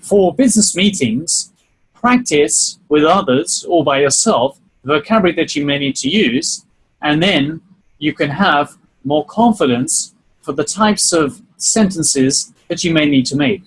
for business meetings, practice with others or by yourself the vocabulary that you may need to use, and then you can have more confidence for the types of sentences that you may need to make.